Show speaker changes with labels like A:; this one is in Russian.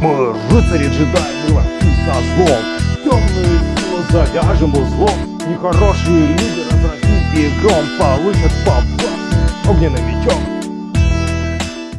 A: Мы рыцари джедаи, мы ловцы со злом. Темную силу завяжем узлом Нехорошие люди разразим и гром Получат по огненным мечом.